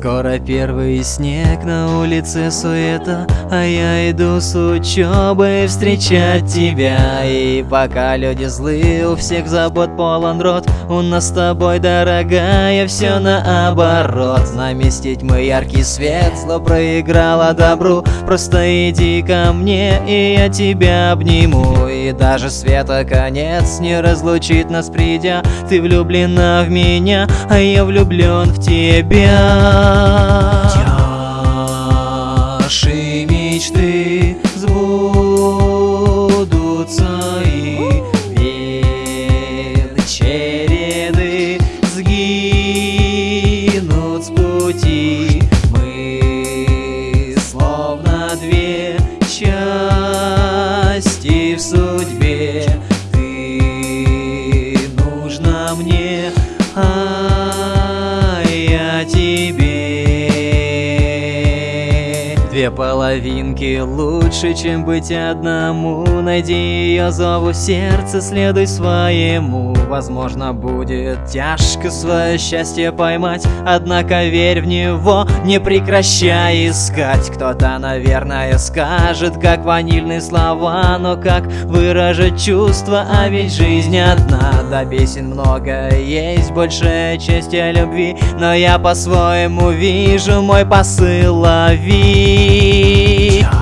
Скоро первый снег, на улице суета А я иду с учебы встречать тебя. И пока люди злые, у всех забот полон рот У нас с тобой, дорогая, все наоборот. Наместить мы яркий свет, зло проиграло добру. Просто иди ко мне, и я тебя обниму. И даже света конец не разлучит нас придя. Ты влюблена в меня, а я влюблен в тебя Наши мечты сбудутся и череды сгинут с пути. Мы словно две части в судьбе. Ты нужна мне, а Две половинки. Лучше, чем быть одному. Найди ее зову сердце, следуй своему. Возможно, будет тяжко свое счастье поймать. Однако верь в него, не прекращай искать. Кто-то, наверное, скажет, как ванильные слова Но как выражать чувства, а ведь жизнь одна. До песен много есть, большая часть любви. Но я по-своему вижу мой посыл лови me.